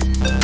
Bye.